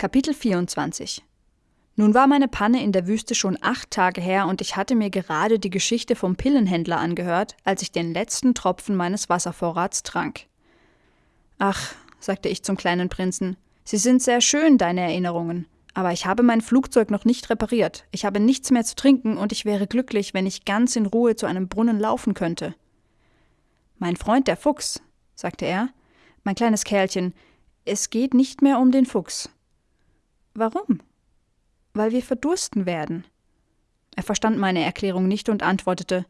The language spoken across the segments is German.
Kapitel 24 Nun war meine Panne in der Wüste schon acht Tage her und ich hatte mir gerade die Geschichte vom Pillenhändler angehört, als ich den letzten Tropfen meines Wasservorrats trank. Ach, sagte ich zum kleinen Prinzen, sie sind sehr schön, deine Erinnerungen. Aber ich habe mein Flugzeug noch nicht repariert. Ich habe nichts mehr zu trinken und ich wäre glücklich, wenn ich ganz in Ruhe zu einem Brunnen laufen könnte. Mein Freund der Fuchs, sagte er, mein kleines Kerlchen, es geht nicht mehr um den Fuchs. Warum? Weil wir verdursten werden. Er verstand meine Erklärung nicht und antwortete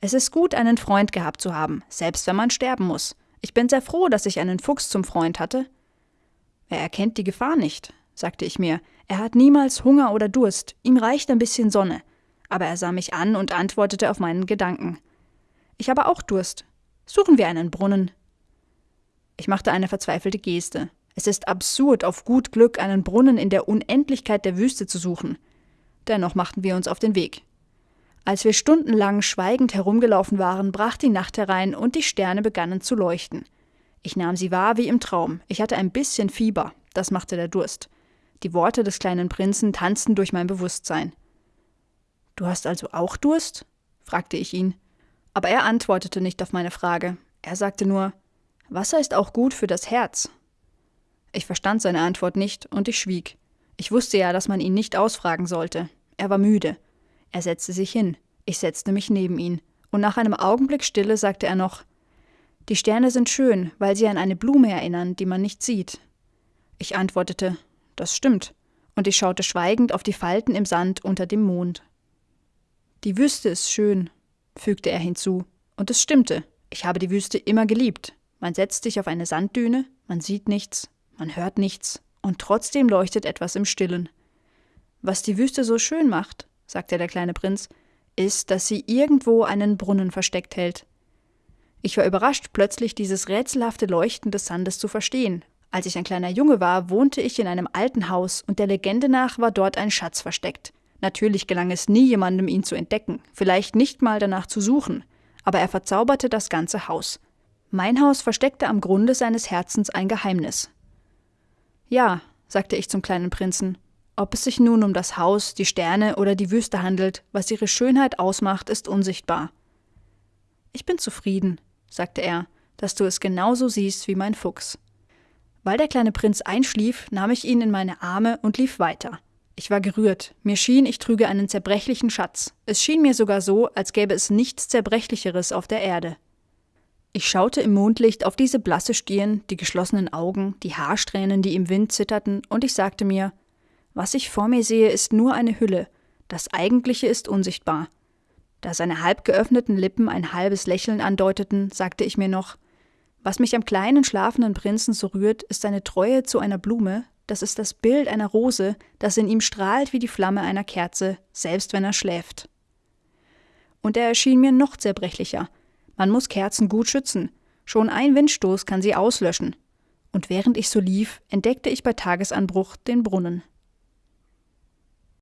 Es ist gut, einen Freund gehabt zu haben, selbst wenn man sterben muss. Ich bin sehr froh, dass ich einen Fuchs zum Freund hatte. Er erkennt die Gefahr nicht, sagte ich mir. Er hat niemals Hunger oder Durst, ihm reicht ein bisschen Sonne. Aber er sah mich an und antwortete auf meinen Gedanken. Ich habe auch Durst. Suchen wir einen Brunnen. Ich machte eine verzweifelte Geste. Es ist absurd, auf gut Glück einen Brunnen in der Unendlichkeit der Wüste zu suchen. Dennoch machten wir uns auf den Weg. Als wir stundenlang schweigend herumgelaufen waren, brach die Nacht herein und die Sterne begannen zu leuchten. Ich nahm sie wahr wie im Traum. Ich hatte ein bisschen Fieber, das machte der Durst. Die Worte des kleinen Prinzen tanzten durch mein Bewusstsein. Du hast also auch Durst? fragte ich ihn. Aber er antwortete nicht auf meine Frage. Er sagte nur Wasser ist auch gut für das Herz. Ich verstand seine Antwort nicht und ich schwieg. Ich wusste ja, dass man ihn nicht ausfragen sollte. Er war müde. Er setzte sich hin. Ich setzte mich neben ihn. Und nach einem Augenblick Stille sagte er noch Die Sterne sind schön, weil sie an eine Blume erinnern, die man nicht sieht. Ich antwortete Das stimmt, und ich schaute schweigend auf die Falten im Sand unter dem Mond. Die Wüste ist schön, fügte er hinzu, und es stimmte, ich habe die Wüste immer geliebt. Man setzt sich auf eine Sanddüne, man sieht nichts, man hört nichts, und trotzdem leuchtet etwas im Stillen. Was die Wüste so schön macht, sagte der kleine Prinz, ist, dass sie irgendwo einen Brunnen versteckt hält. Ich war überrascht, plötzlich dieses rätselhafte Leuchten des Sandes zu verstehen. Als ich ein kleiner Junge war, wohnte ich in einem alten Haus, und der Legende nach war dort ein Schatz versteckt. Natürlich gelang es nie jemandem, ihn zu entdecken, vielleicht nicht mal danach zu suchen, aber er verzauberte das ganze Haus. Mein Haus versteckte am Grunde seines Herzens ein Geheimnis. Ja, sagte ich zum kleinen Prinzen, ob es sich nun um das Haus, die Sterne oder die Wüste handelt, was ihre Schönheit ausmacht, ist unsichtbar. Ich bin zufrieden, sagte er, dass du es genauso siehst wie mein Fuchs. Weil der kleine Prinz einschlief, nahm ich ihn in meine Arme und lief weiter. Ich war gerührt. Mir schien, ich trüge einen zerbrechlichen Schatz. Es schien mir sogar so, als gäbe es nichts Zerbrechlicheres auf der Erde. Ich schaute im Mondlicht auf diese blasse Stirn, die geschlossenen Augen, die Haarsträhnen, die im Wind zitterten, und ich sagte mir, was ich vor mir sehe, ist nur eine Hülle, das Eigentliche ist unsichtbar. Da seine halb geöffneten Lippen ein halbes Lächeln andeuteten, sagte ich mir noch, was mich am kleinen schlafenden Prinzen so rührt, ist seine Treue zu einer Blume, das ist das Bild einer Rose, das in ihm strahlt wie die Flamme einer Kerze, selbst wenn er schläft. Und er erschien mir noch zerbrechlicher, man muss Kerzen gut schützen. Schon ein Windstoß kann sie auslöschen. Und während ich so lief, entdeckte ich bei Tagesanbruch den Brunnen.